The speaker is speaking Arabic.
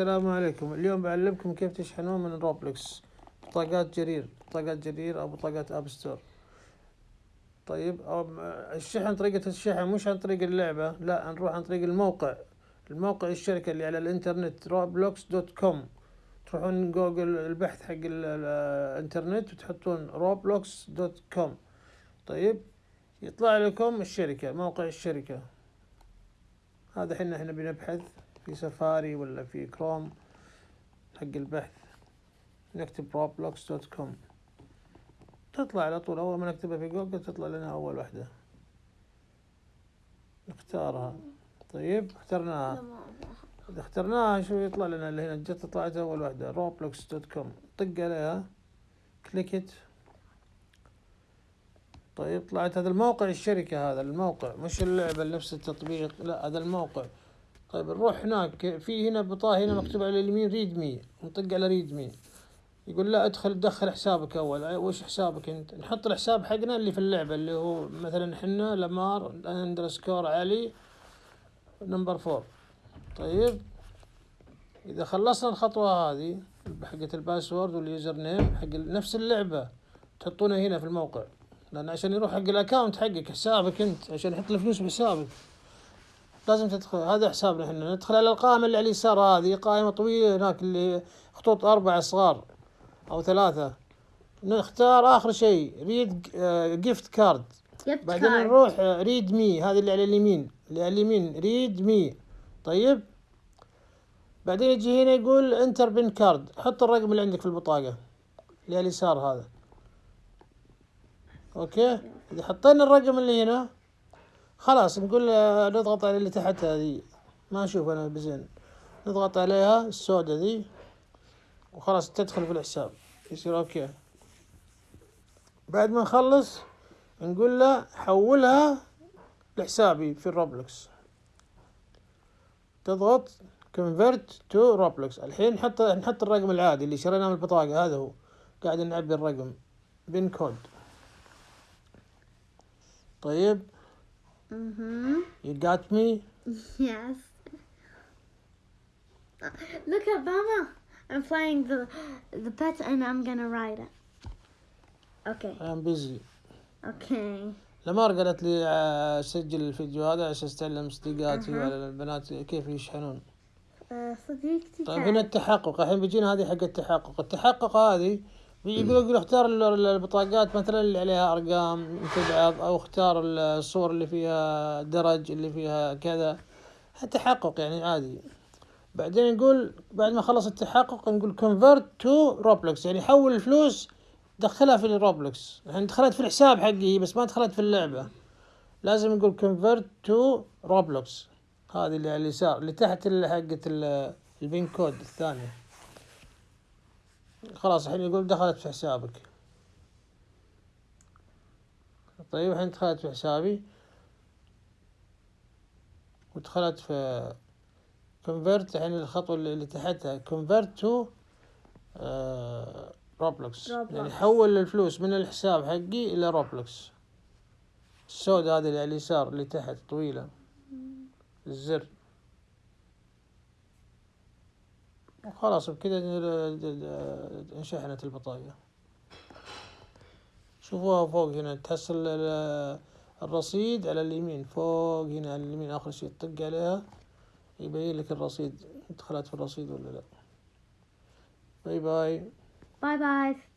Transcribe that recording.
السلام عليكم. اليوم بعلمكم كيف تشحنون من Roblox بطاقات جرير. بطاقات جرير أو بطاقات App Store طيب أو الشحن طريقة الشحن مش عن طريق اللعبة لا نروح عن طريق الموقع. الموقع الشركة اللي على الإنترنت Roblox dot com تروحون جوجل البحث حق الإنترنت وتحطون Roblox dot com طيب يطلع لكم الشركة موقع الشركة. هذا حنا إحنا بنبحث. في سفاري ولا في كروم حق البحث نكتب Roblox dot com تطلع على طول أول ما نكتبها في جوجل تطلع لنا أول واحدة. نختارها طيب اخترناها. إذا اخترناها شو يطلع لنا؟ اللي هنا جت طلعت أول واحدة Roblox dot com طق عليها. clicked طيب طلعت هذا الموقع الشركة هذا الموقع. مش اللعبة نفس التطبيق. لا هذا الموقع. طيب نروح هناك. في هنا بطاقة هنا مكتوب على اليمين redeem نطق على redeem يقول لا ادخل دخل حسابك أول. وش حسابك أنت؟ نحط الحساب حقنا اللي في اللعبة اللي هو مثلا حنا لمار underscore علي number four. طيب إذا خلصنا الخطوة هذه حقت ال password وال username حق نفس اللعبة تحطونها هنا في الموقع. لأن عشان يروح حق ال account حقك حسابك أنت عشان يحط الفلوس بحسابك. لازم تدخل هذا حسابنا إحنا. ندخل على القائمة اللي على اليسار هذه قائمة طويلة هناك اللي خطوط أربعة صغار أو ثلاثة. نختار آخر شيء redeem gift card بعدين نروح redeem هذه اللي على اليمين. اللي على اليمين redeem طيب؟ بعدين يجي هنا يقول enter PIN card حط الرقم اللي عندك في البطاقة اللي على اليسار هذا. okay? إذا حطينا الرقم اللي هنا خلاص نقول نضغط على اللي تحت هذه. ما أشوف أنا بزين. نضغط عليها السوداء ذي وخلاص تدخل في الحساب. يصير okay. بعد ما نخلص نقول له حولها لحسابي في ال Roblox. تضغط convert to Roblox. الحين نحط نحط الرقم العادي اللي شريناه من البطاقة هذا هو. قاعد نعبي الرقم. PIN code طيب. Mm-hmm. You got me? Yes. Look at Mama. I'm playing the the pet and I'm gonna ride it. Okay. I'm busy. Okay. لمار قالت لي آه، سجل الفيديو هذا عشان استعلم صديقاتي. وعلى البنات كيف يشحنون Uh, صديقتي طيب هنا التحقق الحين بيجينا هذه حق التحقق التحقق هذه يقول يقول اختار ال- ال- البطاقات مثلا اللي عليها أرقام تبعض أو اختار الصور اللي فيها درج اللي فيها كذا. التحقق يعني عادي. بعدين نقول بعد ما خلص التحقق نقول convert to Roblox يعني حول الفلوس دخلها في ال Roblox الحين دخلت في الحساب حقي بس ما دخلت في اللعبة. لازم نقول convert to Roblox هذه اللي على اليسار اللي تحت ال- ال PIN code الثانية. خلاص الحين يقول دخلت في حسابك. طيب الحين دخلت في حسابي. ودخلت في convert. الحين الخطوة اللي تحتها convert to Roblox Roblox. يعني حول الفلوس من الحساب حقي إلى Roblox السوداء هذه اللي على اليسار اللي تحت طويلة. الزر. وخلاص بكذا انشحنت البطاقة. شوفوها فوق هنا ال- الرصيد على اليمين فوق هنا على اليمين آخر شيء تطق عليها يبين لك الرصيد دخلت في الرصيد ولا لا. bye bye. Bye bye.